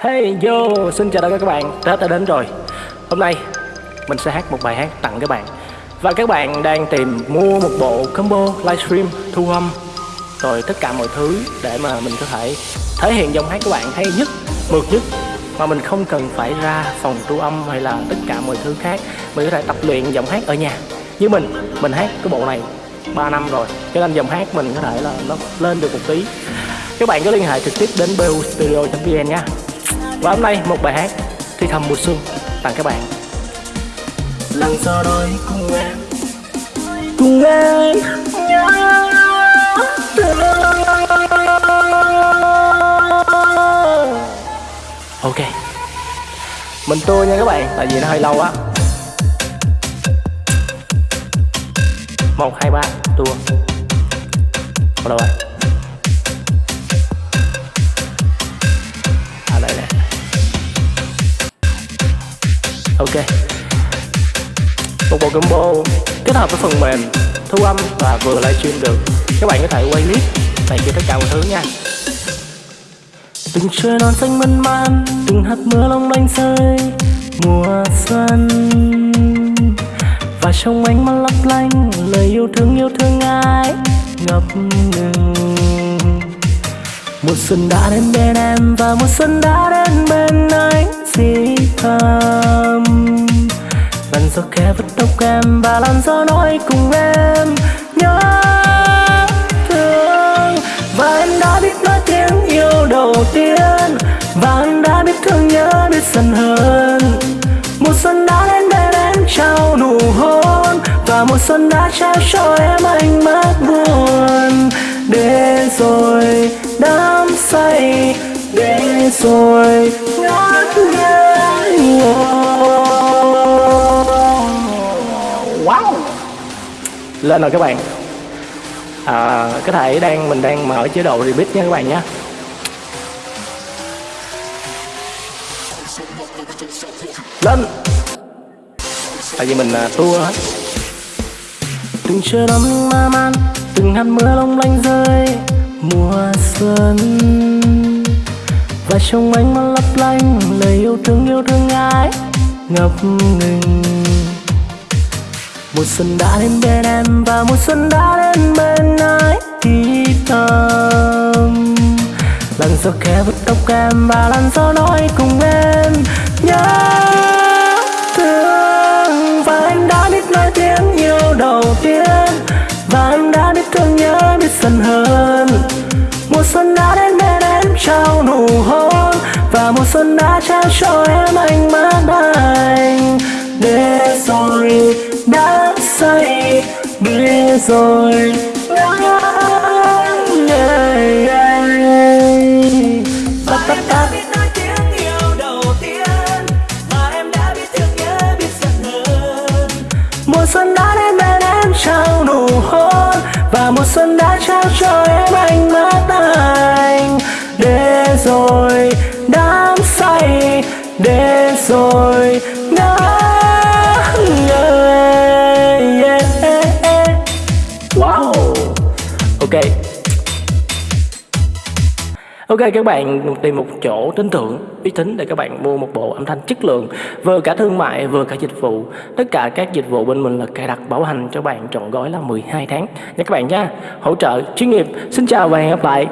Hey yo, xin chào tất cả các bạn, Tết đã đến rồi. Hôm nay mình sẽ hát một bài hát tặng các bạn. Và các bạn đang tìm mua một bộ combo livestream thu âm. Rồi tất cả mọi thứ để mà mình có thể thể hiện giọng hát của bạn hay nhất, mượt nhất Mà mình không cần phải ra phòng thu âm hay là tất cả mọi thứ khác. Mình có thể tập luyện giọng hát ở nhà. Như mình, mình hát cái bộ này 3 năm rồi. Cho nên giọng hát mình có thể là nó lên được một tí. Các bạn có liên hệ trực tiếp đến bustudio.vn nha và hôm nay một bài hát Thi thầm mùa xuân tặng các bạn. Lần sau đôi cùng em. Cùng em. Ok. Mình tua nha các bạn Tại vì nó hơi lâu á. Một hai ba tua rồi ok. Một bộ combo kết hợp với phần mềm thu âm và vừa livestream được. Các bạn có thể quay clip này kia tất cả mọi thứ nha. Từng trời non xanh mơn man, từng hạt mưa long lanh rơi, mùa xuân. Và trong ánh mắt lấp lánh, lời yêu thương yêu thương ai ngập ngừng. Mùa xuân đã đến bên em và mùa xuân đã đến bên anh si thầm lần gió khẽ vứt tóc em và làn gió nói cùng em. Nhớ thương, và em đã biết nói tiếng yêu đầu tiên. Và em đã biết thương nhớ biết dần hơn. Mùa xuân đã đến bên em trao nụ hôn. Và mùa xuân đã trao cho em ánh mắt buồn. Để rồi đắm say, để rồi. Ngây wow. Lên rồi các bạn. À, có thể đang mình đang mở chế độ remix nha các bạn nhé lên. Tại vì mình à, tua hết. Từng trời đông ma man từng hạt mưa long lanh rơi mùa xuân và trong ánh mắt lấp lánh, lời yêu thương yêu thương ai? Ngập ngừng. Mùa xuân đã đến bên em và mùa xuân đã đến bên ai? Thì thầm. Làn gió khẽ vuốt tóc em và làn gió nói cùng em, nhớ xuân đã trao cho em ánh mắt anh để rồi đã say để rồi mùa xuân đã đến bên em trao nụ hôn và mùa xuân đã trao cho em ánh mắt anh để rồi để rồi. Ngỡ ngơi yeah. wow. Ok. Ok các bạn tìm một chỗ tin tưởng, uy tín để các bạn mua một bộ âm thanh chất lượng Vừa cả thương mại vừa cả dịch vụ. Tất cả các dịch vụ bên mình là cài đặt bảo hành cho bạn trọn gói là 12 tháng. Nha các bạn nha. Hỗ trợ chuyên nghiệp. Xin chào và hẹn gặp lại.